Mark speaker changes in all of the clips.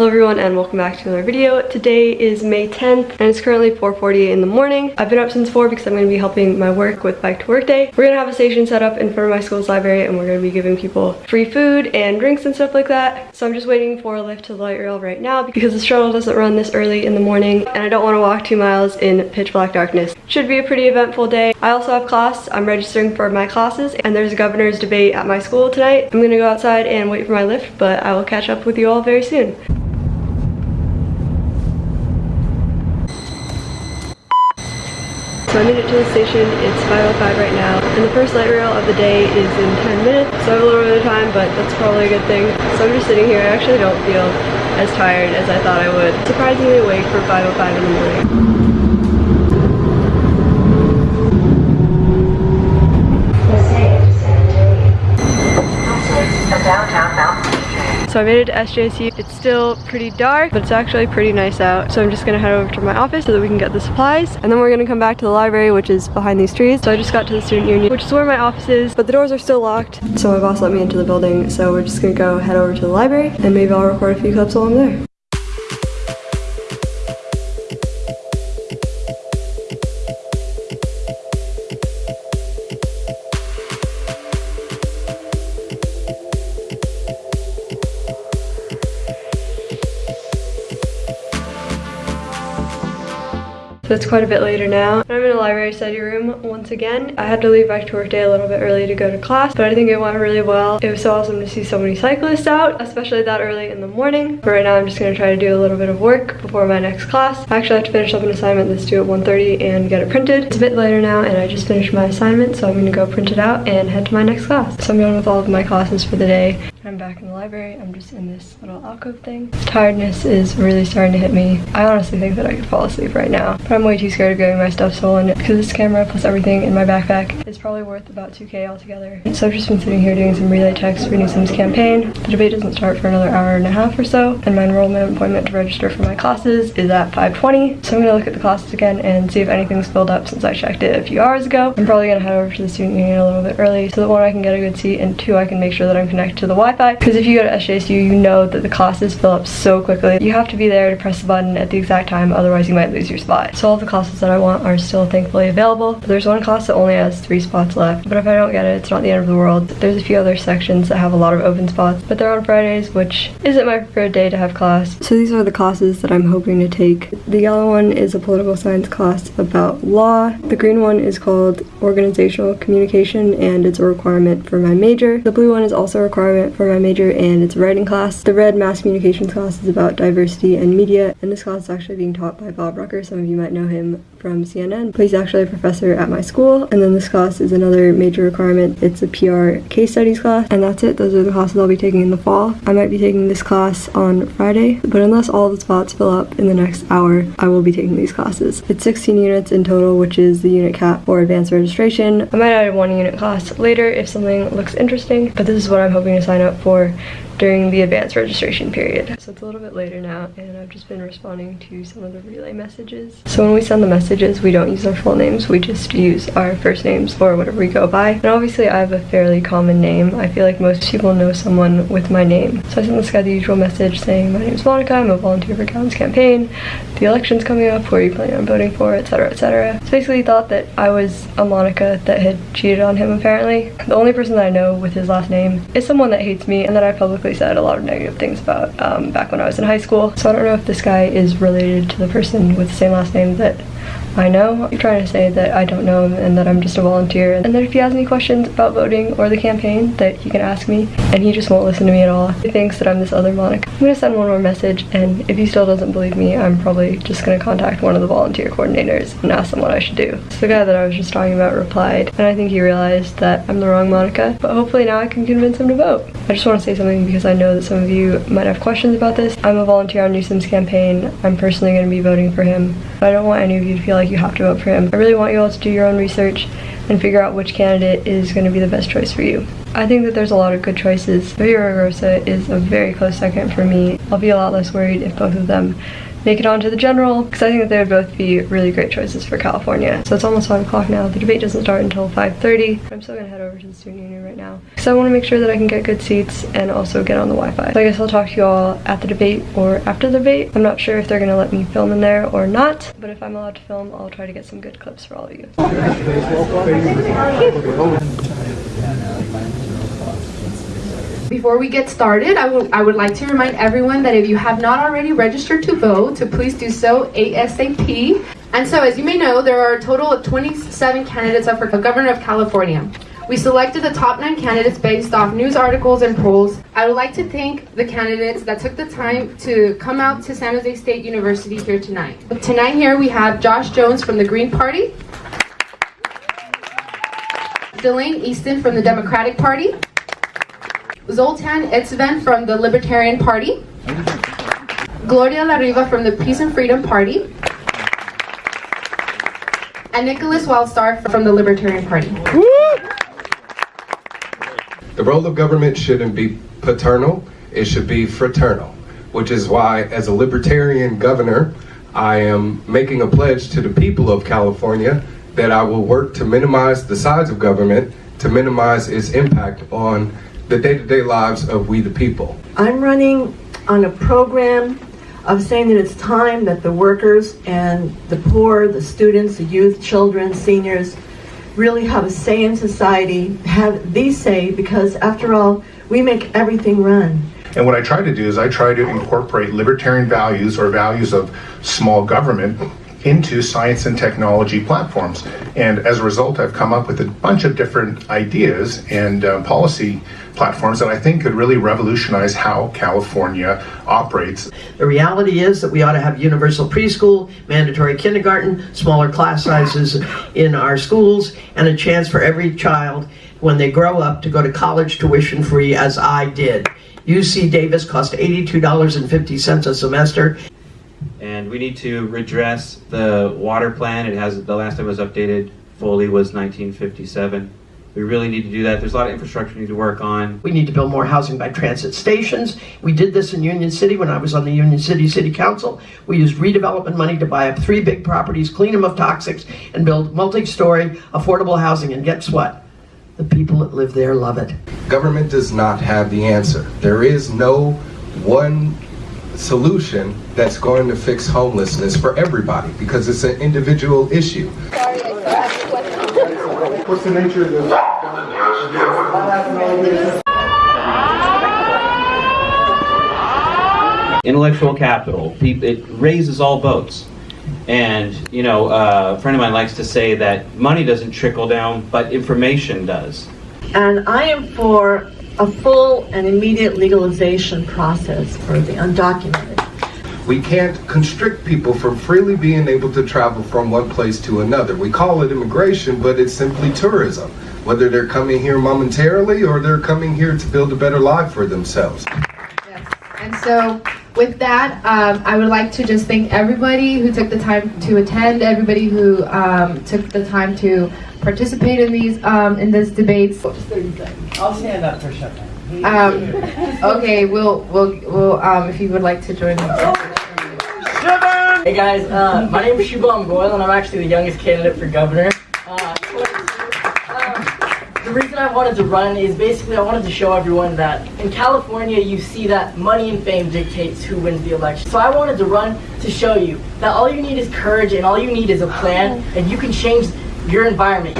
Speaker 1: Hello everyone and welcome back to another video. Today is May 10th and it's currently 4.48 in the morning. I've been up since 4 because I'm going to be helping my work with Bike to Work Day. We're going to have a station set up in front of my school's library and we're going to be giving people free food and drinks and stuff like that. So I'm just waiting for a lift to the light rail right now because the shuttle doesn't run this early in the morning and I don't want to walk two miles in pitch black darkness. Should be a pretty eventful day. I also have class. I'm registering for my classes and there's a governor's debate at my school tonight. I'm going to go outside and wait for my lift but I will catch up with you all very soon. So I made it to the station, it's 5.05 right now, and the first light rail of the day is in 10 minutes, so I have a little bit of time, but that's probably a good thing. So I'm just sitting here, I actually don't feel as tired as I thought I would. Surprisingly awake for 5.05 in the morning. So I made it to SJSU. It's still pretty dark, but it's actually pretty nice out. So I'm just gonna head over to my office so that we can get the supplies. And then we're gonna come back to the library, which is behind these trees. So I just got to the student union, which is where my office is, but the doors are still locked. So my boss let me into the building. So we're just gonna go head over to the library and maybe I'll record a few clips while I'm there. So it's quite a bit later now. I'm in a library study room once again. I had to leave Bike to Work Day a little bit early to go to class, but I think it went really well. It was so awesome to see so many cyclists out, especially that early in the morning. But right now I'm just gonna try to do a little bit of work before my next class. I actually have to finish up an assignment that's due at 1.30 and get it printed. It's a bit later now and I just finished my assignment, so I'm gonna go print it out and head to my next class. So I'm done with all of my classes for the day. I'm back in the library. I'm just in this little alcove thing. Tiredness is really starting to hit me. I honestly think that I could fall asleep right now, but I'm way too scared of getting my stuff stolen because this camera plus everything in my backpack is probably worth about 2k altogether. So I've just been sitting here doing some relay checks for Newsom's campaign. The debate doesn't start for another hour and a half or so, and my enrollment appointment to register for my classes is at 5.20. So I'm gonna look at the classes again and see if anything's filled up since I checked it a few hours ago. I'm probably gonna head over to the student union a little bit early so that one, I can get a good seat, and two, I can make sure that I'm connected to the Wi-Fi. Because if you go to SJSU, you know that the classes fill up so quickly. You have to be there to press the button at the exact time, otherwise you might lose your spot. So all the classes that I want are still thankfully available. There's one class that only has three spots left, but if I don't get it, it's not the end of the world. There's a few other sections that have a lot of open spots, but they're on Fridays, which isn't my preferred day to have class. So these are the classes that I'm hoping to take. The yellow one is a political science class about law. The green one is called organizational communication and it's a requirement for my major. The blue one is also a requirement for my major and it's a writing class. The red mass communications class is about diversity and media, and this class is actually being taught by Bob Rucker. Some of you might know him from CNN, he's actually a professor at my school. And then this class is another major requirement. It's a PR case studies class, and that's it. Those are the classes I'll be taking in the fall. I might be taking this class on Friday, but unless all the spots fill up in the next hour, I will be taking these classes. It's 16 units in total, which is the unit cap for advanced registration. I might add one unit class later if something looks interesting, but this is what I'm hoping to sign up for during the advanced registration period. So it's a little bit later now and I've just been responding to some of the relay messages. So when we send the messages, we don't use our full names, we just use our first names or whatever we go by. And obviously I have a fairly common name. I feel like most people know someone with my name. So I sent this guy the usual message saying, my name is Monica, I'm a volunteer for Gavin's campaign. The election's coming up, who are you planning on voting for, etc, etc. So basically he thought that I was a Monica that had cheated on him apparently. The only person that I know with his last name is someone that hates me and that I publicly said a lot of negative things about um, back when I was in high school. So I don't know if this guy is related to the person with the same last name that I know. I'm trying to say that I don't know him and that I'm just a volunteer and that if he has any questions about voting or the campaign that he can ask me and he just won't listen to me at all. He thinks that I'm this other Monica. I'm gonna send one more message and if he still doesn't believe me I'm probably just gonna contact one of the volunteer coordinators and ask them what I should do. So the guy that I was just talking about replied and I think he realized that I'm the wrong Monica but hopefully now I can convince him to vote. I just want to say something because I know that some of you might have questions about this. I'm a volunteer on Newsom's campaign. I'm personally going to be voting for him. But I don't want any of you to feel like you have to vote for him. I really want you all to do your own research and figure out which candidate is going to be the best choice for you. I think that there's a lot of good choices. Villaraigosa is a very close second for me. I'll be a lot less worried if both of them make it onto the general because I think that they would both be really great choices for California. So it's almost 5 o'clock now. The debate doesn't start until 5.30. I'm still going to head over to the student union right now because I want to make sure that I can get good seats and also get on the Wi-Fi. So I guess I'll talk to you all at the debate or after the debate. I'm not sure if they're going to let me film in there or not, but if I'm allowed to film, I'll try to get some good clips for all of you.
Speaker 2: Before we get started, I would, I would like to remind everyone that if you have not already registered to vote, to please do so ASAP. And so, as you may know, there are a total of 27 candidates up for governor of California. We selected the top nine candidates based off news articles and polls. I would like to thank the candidates that took the time to come out to San Jose State University here tonight. Tonight here we have Josh Jones from the Green Party, Delaine Eastin from the Democratic Party, Zoltan Istvan from the Libertarian Party, Gloria La Riva from the Peace and Freedom Party, and Nicholas Wildstar from the Libertarian Party.
Speaker 3: The role of government shouldn't be paternal, it should be fraternal, which is why, as a libertarian governor, I am making a pledge to the people of California that I will work to minimize the size of government, to minimize its impact on the day-to-day lives of we the people.
Speaker 4: I'm running on a program of saying that it's time that the workers and the poor, the students, the youth, children, seniors, really have a say in society, have the say, because after all, we make everything run.
Speaker 5: And what I try to do is I try to incorporate libertarian values or values of small government into science and technology platforms. And as a result, I've come up with a bunch of different ideas and uh, policy platforms that I think could really revolutionize how California operates.
Speaker 6: The reality is that we ought to have universal preschool, mandatory kindergarten, smaller class sizes in our schools, and a chance for every child when they grow up to go to college tuition free as I did. UC Davis cost $82.50 a semester
Speaker 7: and we need to redress the water plan. It has the last time it was updated fully was 1957. We really need to do that. There's a lot of infrastructure we need to work on.
Speaker 6: We need to build more housing by transit stations. We did this in Union City when I was on the Union City City Council. We used redevelopment money to buy up three big properties, clean them of toxics, and build multi-story affordable housing. And guess what? The people that live there love it.
Speaker 3: Government does not have the answer. There is no one solution that's going to fix homelessness for everybody because it's an individual issue.
Speaker 5: What's the nature of this?
Speaker 7: Intellectual capital, it raises all boats. And, you know, uh, a friend of mine likes to say that money doesn't trickle down, but information does.
Speaker 4: And I am for a full and immediate legalization process for the undocumented.
Speaker 3: We can't constrict people from freely being able to travel from one place to another. We call it immigration, but it's simply tourism. Whether they're coming here momentarily or they're coming here to build a better life for themselves.
Speaker 2: Yes. And so with that, um, I would like to just thank everybody who took the time to attend, everybody who um, took the time to participate in these um, in this debates.
Speaker 8: I'll stand up for a second.
Speaker 2: Um, okay, we'll we'll we'll um, if you would like to join me.
Speaker 8: Hey guys, uh, my name is Shubham Goyal and I'm actually the youngest candidate for governor. Uh, the reason I wanted to run is basically I wanted to show everyone that in California you see that money and fame dictates who wins the election. So I wanted to run to show you that all you need is courage and all you need is a plan and you can change your environment.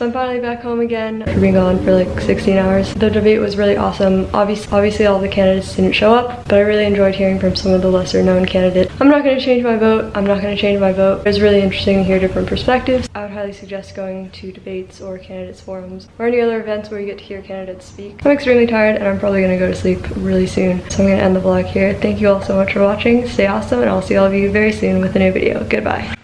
Speaker 1: So I'm finally back home again for being gone for like 16 hours. The debate was really awesome. Obviously, obviously all the candidates didn't show up, but I really enjoyed hearing from some of the lesser known candidates. I'm not going to change my vote. I'm not going to change my vote. It was really interesting to hear different perspectives. I would highly suggest going to debates or candidates forums or any other events where you get to hear candidates speak. I'm extremely tired and I'm probably going to go to sleep really soon. So I'm going to end the vlog here. Thank you all so much for watching. Stay awesome and I'll see all of you very soon with a new video. Goodbye.